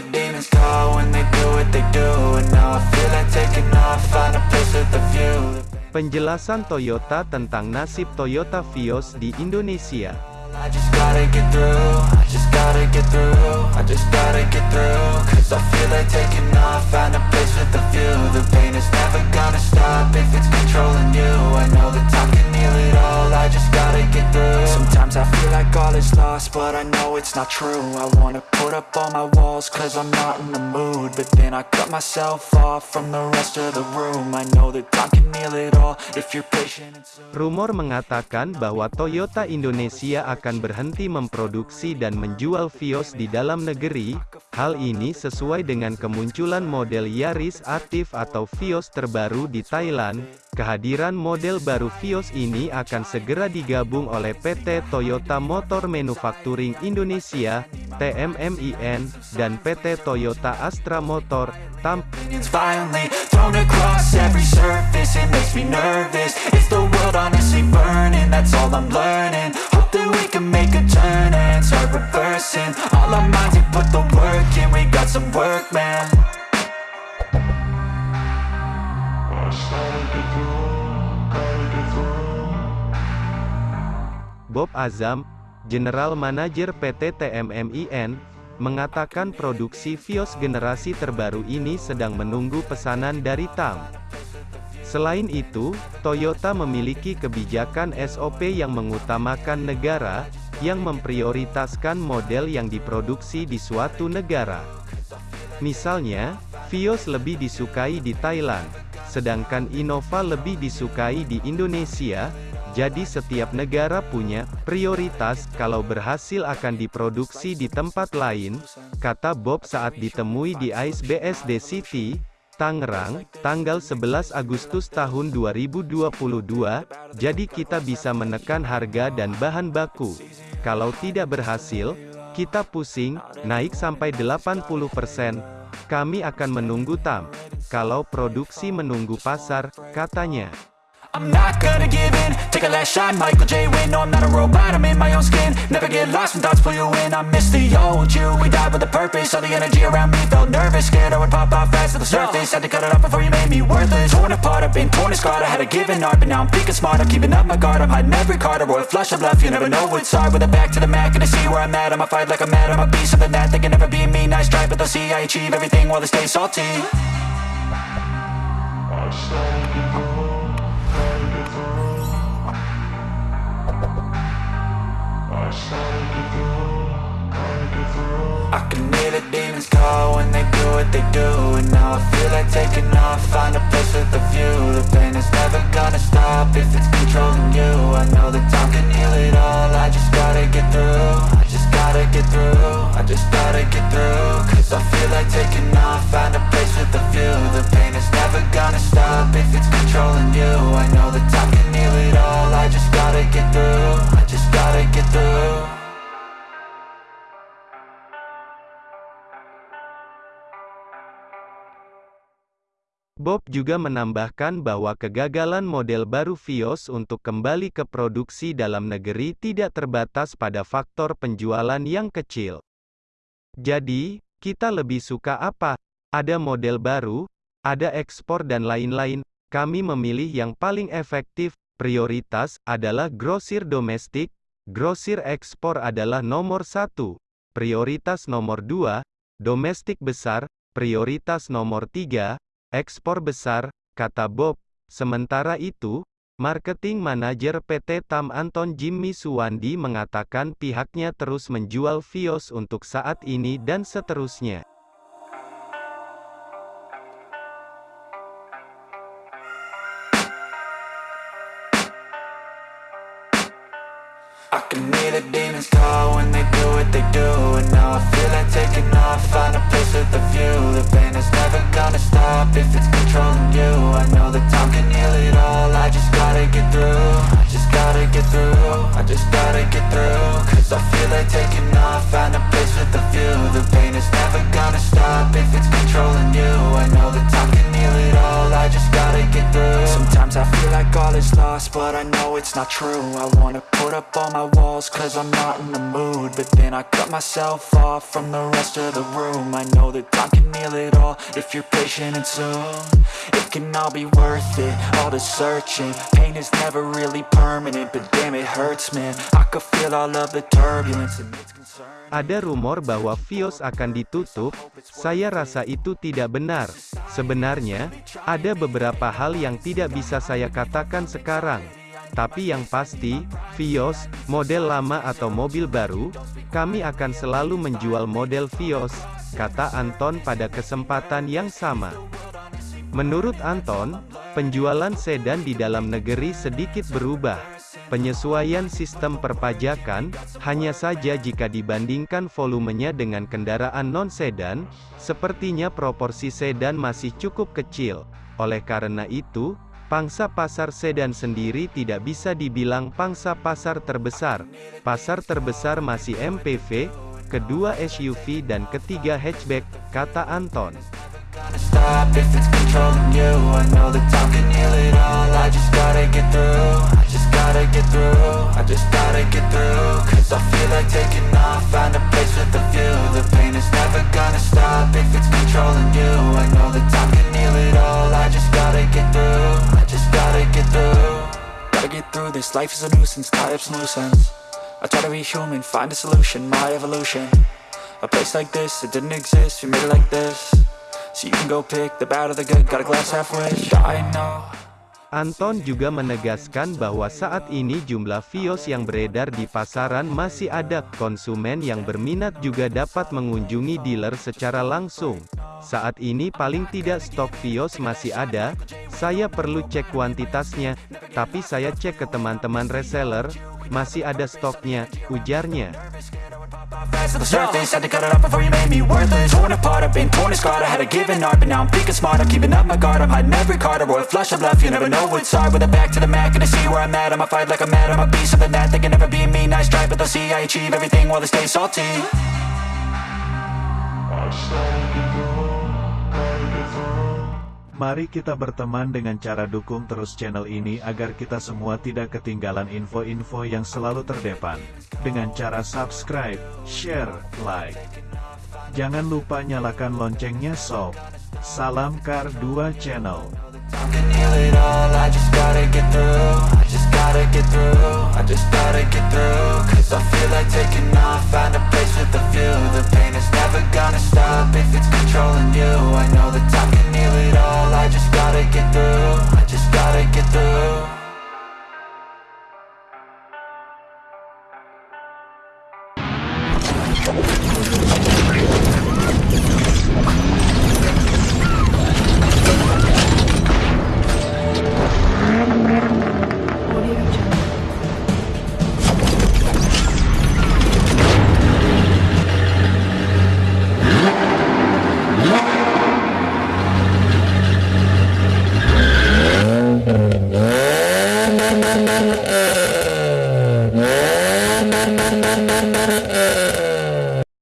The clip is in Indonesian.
the demons call when they do what they do. And now I feel like taking off, find a place with a view. Penjelasan Toyota tentang nasib Toyota Vios di Indonesia. I lost, but I know it's not true I wanna put up all my walls cause I'm not in the mood But then I cut myself off from the rest of the room I know that time can heal it all if you're patient and so Rumor mengatakan bahwa Toyota Indonesia akan berhenti memproduksi dan menjual Vios di dalam negeri. Hal ini sesuai dengan kemunculan model Yaris Active atau Vios terbaru di Thailand. Kehadiran model baru Vios ini akan segera digabung oleh PT Toyota Motor Manufacturing Indonesia, TMMIN, dan PT Toyota Astra Motor, TAM. Bob Azam, General Manager PT TMMIN, mengatakan produksi Vios generasi terbaru ini sedang menunggu pesanan dari TAM. Selain itu, Toyota memiliki kebijakan SOP yang mengutamakan negara, yang memprioritaskan model yang diproduksi di suatu negara. Misalnya, Vios lebih disukai di Thailand, sedangkan Innova lebih disukai di Indonesia, jadi setiap negara punya prioritas kalau berhasil akan diproduksi di tempat lain, kata Bob saat ditemui di ICE BSD City, Tangerang, tanggal 11 Agustus tahun 2022, jadi kita bisa menekan harga dan bahan baku. Kalau tidak berhasil, kita pusing, naik sampai 80%, kami akan menunggu TAM. Kalau produksi menunggu pasar, katanya. I'm not gonna give in, take a last shot, Michael J. Win. No, I'm not a robot, I'm in my own skin. Never get lost when thoughts pull you in. I miss the old you, we died with a purpose. All the energy around me felt nervous, scared I would pop out fast to the surface. Had to cut it off before you made me worthless. Torn apart, I've been torn and scarred. I had a given art, but now I'm thinking smart. I'm keeping up my guard, I'm hiding every card. A royal flush of love, you never know what's hard. With a back to the mat, gonna see where I'm at. I'ma fight like I'm mad, I'ma be something that they can never be me. Nice try, but they'll see I achieve everything while they stay salty. I can hear the demons call when they do what they do And now I feel like taking off, find a place with a view. The pain is never gonna stop if it's controlling you. I know that time can heal it all, I just gotta get through. I just gotta get through, I just gotta get through Cause I feel like taking off, find a place with a view. The pain is never gonna stop if it's controlling you. I know that time can heal it all, I just gotta get through through Bob juga menambahkan bahwa kegagalan model baru Vios untuk kembali ke produksi dalam negeri tidak terbatas pada faktor penjualan yang kecil. Jadi, kita lebih suka apa? Ada model baru, ada ekspor dan lain-lain. Kami memilih yang paling efektif. Prioritas adalah grosir domestik, grosir ekspor adalah nomor satu. Prioritas nomor dua, domestik besar, prioritas nomor tiga, Ekspor besar, kata Bob. Sementara itu, marketing manajer PT Tam Anton Jimmy Suwandi mengatakan pihaknya terus menjual Vios untuk saat ini dan seterusnya. I can hear the demons call when they do what they do. And now I feel like taking off, find a place with a view. The pain is never gonna stop if it's controlling you. I know that time can heal it all, I just gotta get through. I just gotta get through, I just gotta get through. Cause I feel like taking it's not true. I wanna put up all my walls cause I'm not in the mood. But then I cut myself off from the rest of the room. I know that time can heal it all if you're patient and soon. It can all be worth it, all the searching. Pain is never really permanent, but damn it hurts man. I could feel all of the turbulence and it's concerning Ada rumor bahwa Vios akan ditutup, saya rasa itu tidak benar. Sebenarnya, ada beberapa hal yang tidak bisa saya katakan sekarang. Tapi yang pasti, Vios, model lama atau mobil baru, kami akan selalu menjual model Vios, kata Anton pada kesempatan yang sama. Menurut Anton, penjualan sedan di dalam negeri sedikit berubah. Penyesuaian sistem perpajakan, hanya saja jika dibandingkan volumenya dengan kendaraan non-sedan, sepertinya proporsi sedan masih cukup kecil. Oleh karena itu, pangsa pasar sedan sendiri tidak bisa dibilang pangsa pasar terbesar. Pasar terbesar masih MPV, kedua SUV dan ketiga hatchback, kata Anton. This Life is a nuisance Tie up some loose ends I try to be human Find a solution My evolution. A place like this, it didn't exist, we made it like this. So you can go pick the bad or the good, got a glass half wish I know Anton juga menegaskan bahwa saat ini jumlah Vios yang beredar di pasaran masih ada, konsumen yang berminat juga dapat mengunjungi dealer secara langsung. Saat ini paling tidak stok Vios masih ada, saya perlu cek kuantitasnya, tapi saya cek ke teman-teman reseller, masih ada stoknya, ujarnya. Fast to the surface Had to cut it off before you made me worthless. Torn apart, I've been torn and scarred I had a given art, but now I'm thinking smart. I'm keeping up my guard, I'm hiding every card A royal flush of love, you never know what's hard With a back to the mat, gonna see where I'm at I'ma fight like I'm mad, I'ma be something that They can never be me, nice try But they'll see I achieve everything while they stay salty Mari kita berteman dengan cara dukung terus channel ini agar kita semua tidak ketinggalan info-info yang selalu terdepan. Dengan cara subscribe, share, like. Jangan lupa nyalakan loncengnya sob. Salam Kar 2 Channel. I just gotta get through I just gotta get through you.